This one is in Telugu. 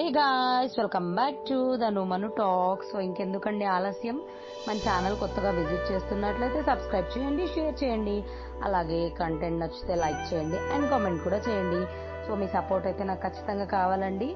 Hey guys welcome back to the నుమను talk so ఇంకెందుకండి ఆలస్యం? మన ఛానల్ కొత్తగా విజిట్ చేస్తున్నట్లయితే సబ్స్క్రైబ్ చేయండి షేర్ చేయండి. అలాగే కంటెంట్ నచ్చితే లైక్ చేయండి అండ్ కామెంట్ కూడా చేయండి. సో మీ సపోర్ట్ అయితే నాకు ఖచ్చితంగా కావాలండి.